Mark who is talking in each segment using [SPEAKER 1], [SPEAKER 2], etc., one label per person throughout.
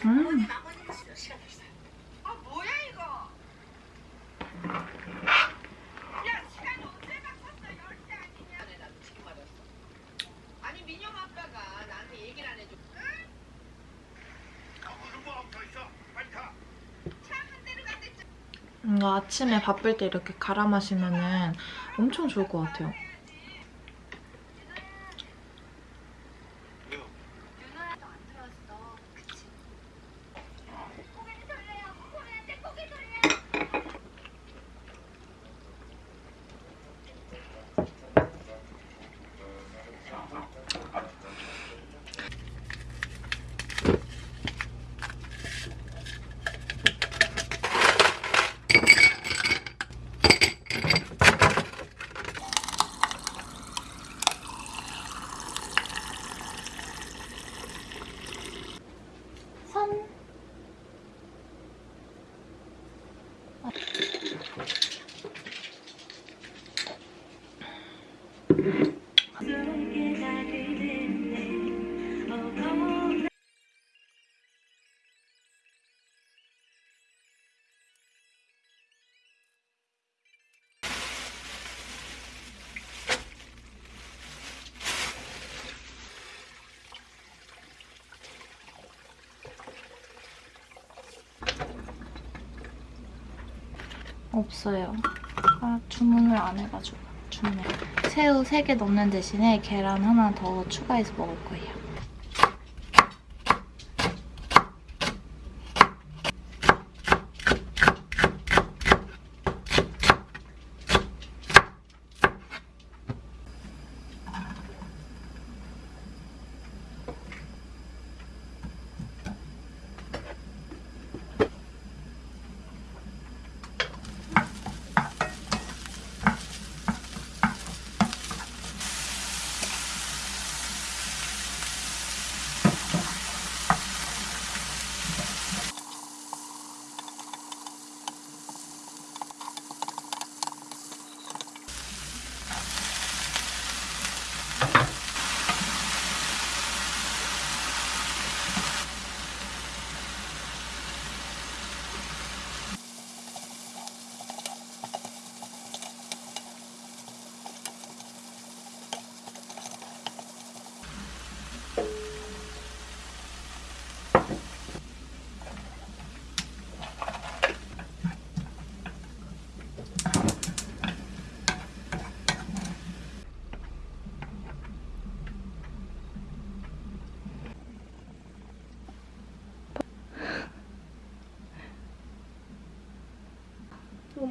[SPEAKER 1] 지.
[SPEAKER 2] 뭔가 아침에 바쁠 때 이렇게 갈아 마시면 엄청 좋을 것 같아요. 없어요. 아, 주문을 안 해가지고. 주문. 새우 3개 넣는 대신에 계란 하나 더 추가해서 먹을 거예요.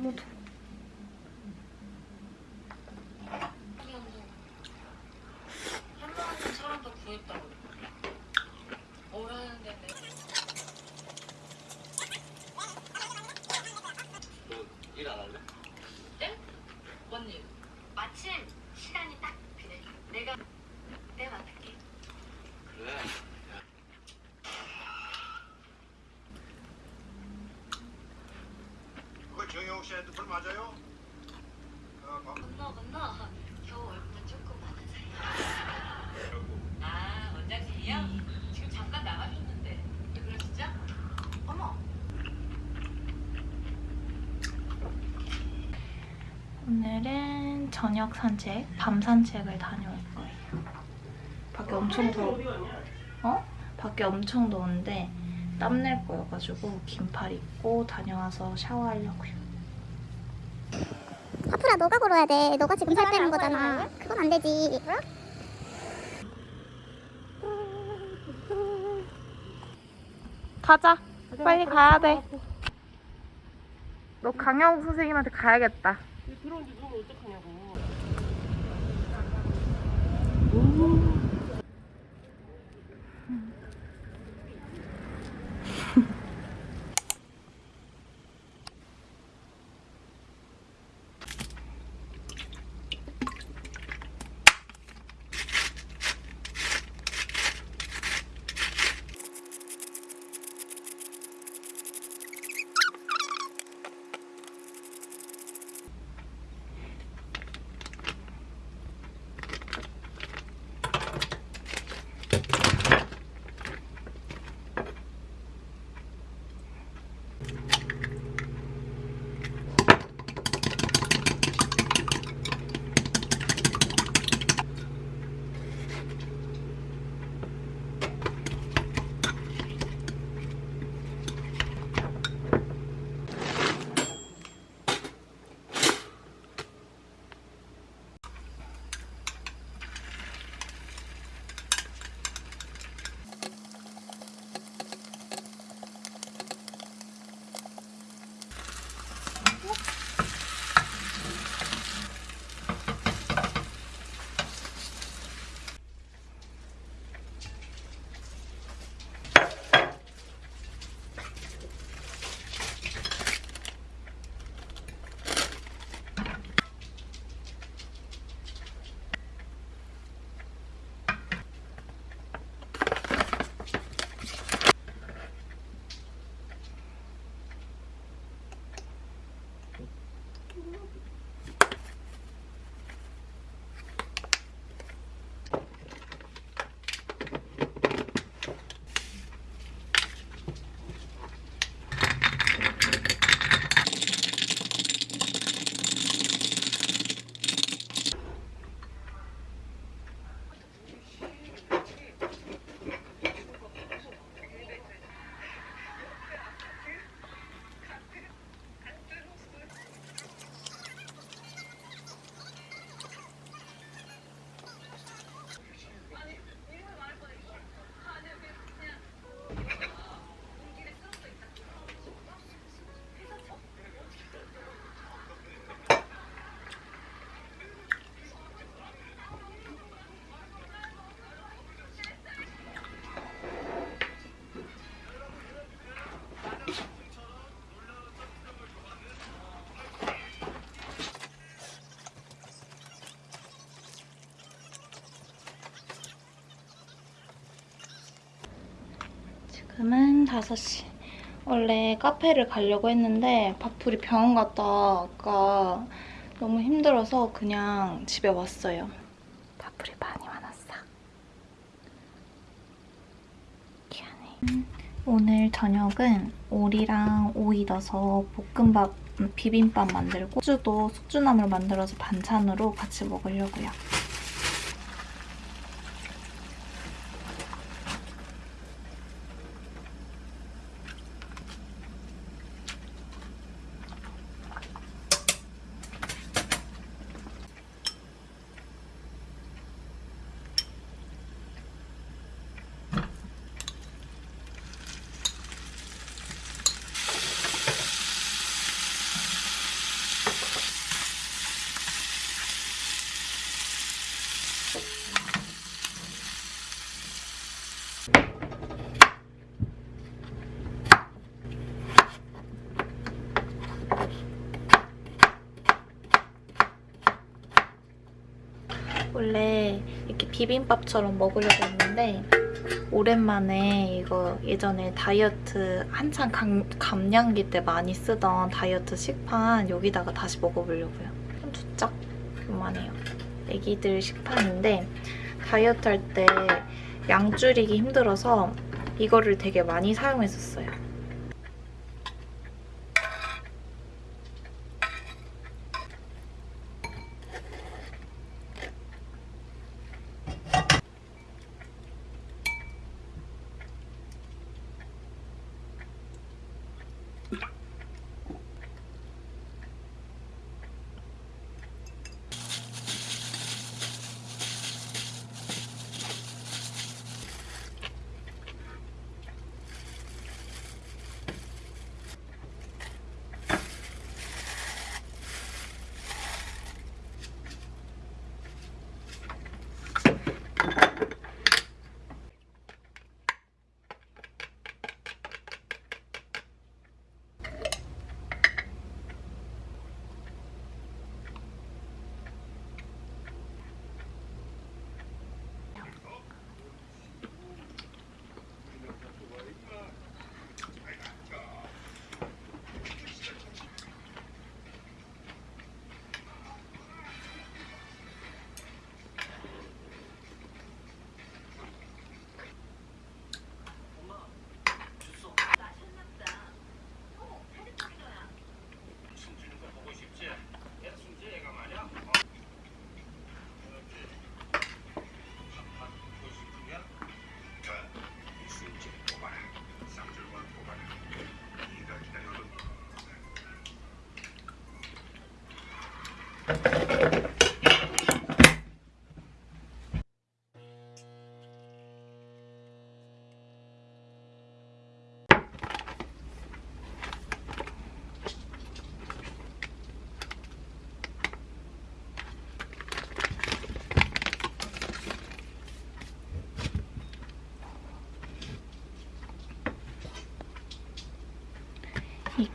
[SPEAKER 2] 너무 더워.
[SPEAKER 1] 한명한 사람 더 구했다고. 오라는 데는
[SPEAKER 3] 일안 할래?
[SPEAKER 1] 언니 마침 시간이 딱 그래. 내가 내가 맡을게.
[SPEAKER 3] 그래.
[SPEAKER 4] 씨 핸드폰 맞아요? 어, 봐.
[SPEAKER 1] 건너 건너 겨우 얼굴도 조금 많은 사이. 아 원장님이요? 지금 잠깐 나가셨는데 왜 그러시죠? 어머.
[SPEAKER 2] 오늘은 저녁 산책, 밤 산책을 다녀올 거예요. 밖에 엄청 더워. 어? 밖에 엄청 더운데 땀낼 거여가지고 긴팔 입고 다녀와서 샤워하려고요.
[SPEAKER 5] 파프라 너가 걸어야 돼. 너가 지금 살 빼는 거잖아. 그건 안 되지.
[SPEAKER 2] 가자. 빨리 가야 돼. 너 강영욱 선생님한테 가야겠다.
[SPEAKER 6] 들어온지 누우면 어떡하냐고.
[SPEAKER 2] 지금은 5시. 원래 카페를 가려고 했는데 밥풀이 병원 갔다 아까 너무 힘들어서 그냥 집에 왔어요. 밥풀이 많이 많았어. 미안해. 오늘 저녁은 오리랑 오이 넣어서 볶음밥, 음, 비빔밥 만들고 숙주도 숙주나물 만들어서 반찬으로 같이 먹으려고요. 원래 이렇게 비빔밥처럼 먹으려고 했는데 오랜만에 이거 예전에 다이어트 한창 감, 감량기 때 많이 쓰던 다이어트 식판 여기다가 다시 먹어보려고요. 한 두 짝? 그만해요. 애기들 식판인데 다이어트 할 때 양 줄이기 힘들어서 이거를 되게 많이 사용했었어요.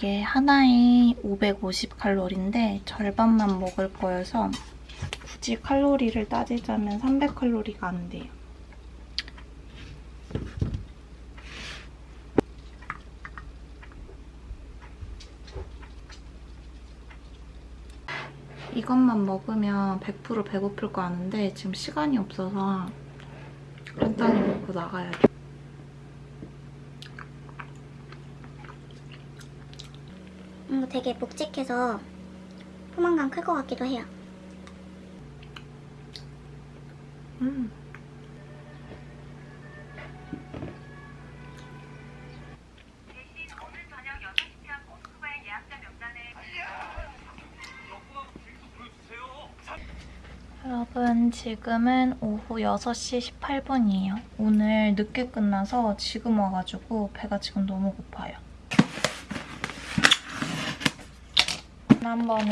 [SPEAKER 2] 이게 하나에 550칼로리인데 절반만 먹을 거여서 굳이 칼로리를 따지자면 300칼로리가 안 돼요. 이것만 먹으면 100% 배고플 거 아는데 지금 시간이 없어서 간단히 먹고 나가야 돼.
[SPEAKER 5] 음, 되게 묵직해서 포만감 클 것 같기도 해요.
[SPEAKER 2] 음. 여러분 지금은 오후 6시 18분이에요. 오늘 늦게 끝나서 지금 와가지고 배가 지금 너무 고파요. 지난번에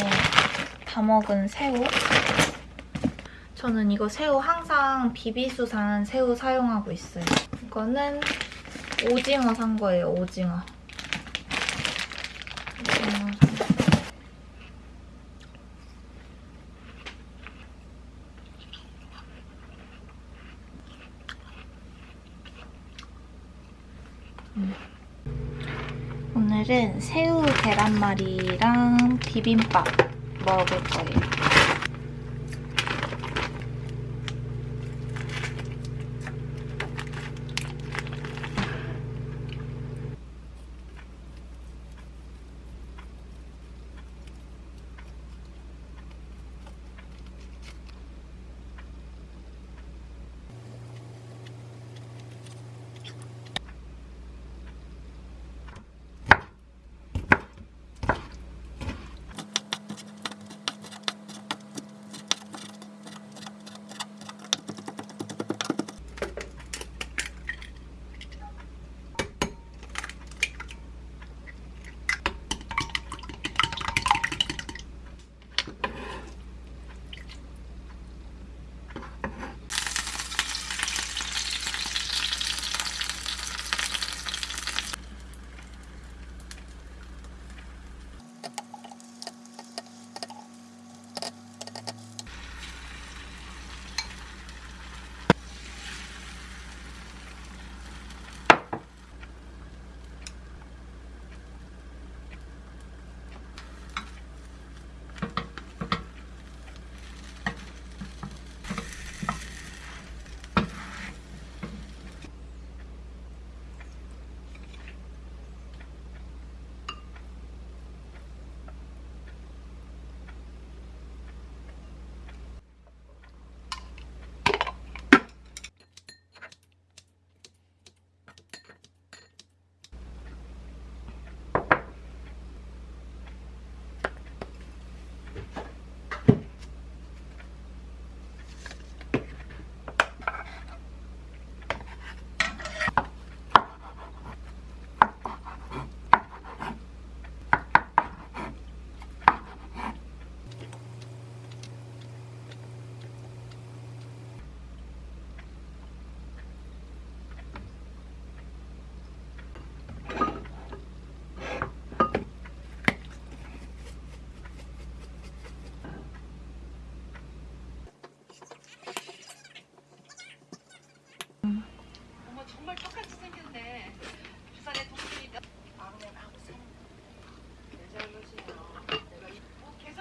[SPEAKER 2] 다 먹은 새우 저는 이거 새우 항상 비비수 산 새우 사용하고 있어요. 이거는 오징어 산 거예요, 오징어. 오징어. 음. 오늘은 새우 계란말이랑 비빔밥 먹을 거예요.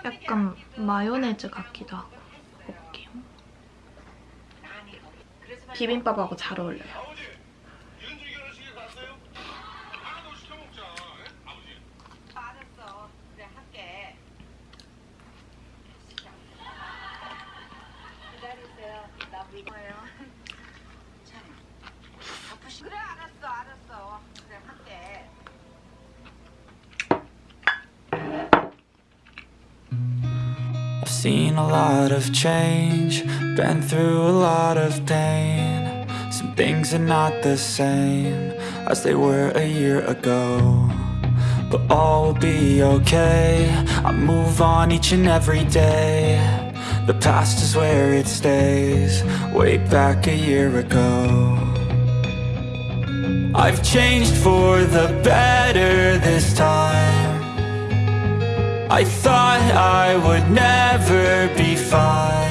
[SPEAKER 2] 약간. 마요네즈 같기도 하고
[SPEAKER 1] 말이야.
[SPEAKER 2] 비빔밥하고 잘 어울려요.
[SPEAKER 7] Lot of change, been through a lot of pain. Some things are not the same as they were a year ago. But all will be okay. I move on each and every day. The past is where it stays, way back a year ago. I've changed for the better this time. I thought I would never be fine.